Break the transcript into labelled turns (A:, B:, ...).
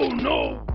A: Oh no!